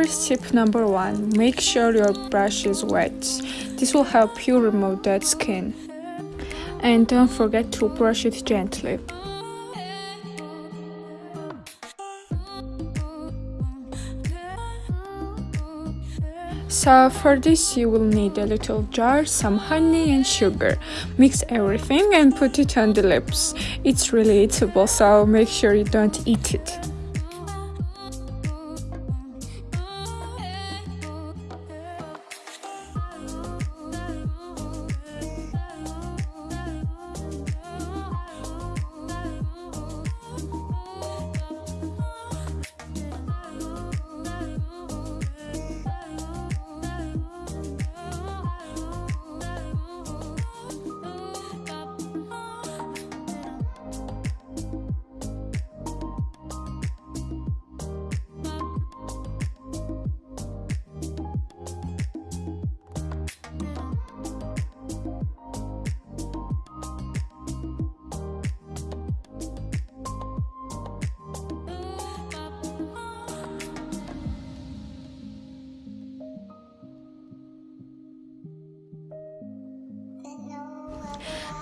Here is tip number one. Make sure your brush is wet. This will help you remove dead skin. And don't forget to brush it gently. So for this you will need a little jar, some honey and sugar. Mix everything and put it on the lips. It's really eatable so make sure you don't eat it.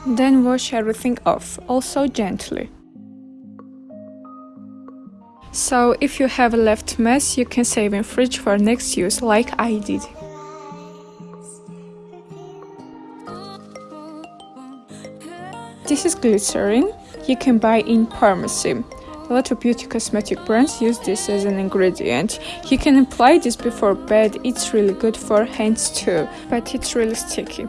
Then wash everything off, also gently. So if you have a left mess, you can save in fridge for next use like I did. This is glycerin. You can buy in pharmacy. A lot of beauty cosmetic brands use this as an ingredient. You can apply this before bed, it's really good for hands too, but it's really sticky.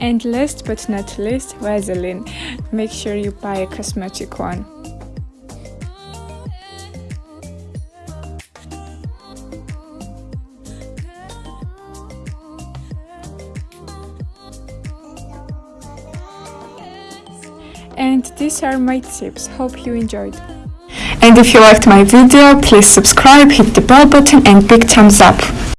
And last but not least, Vaseline. Make sure you buy a cosmetic one. And these are my tips. Hope you enjoyed. And if you liked my video, please subscribe, hit the bell button and big thumbs up.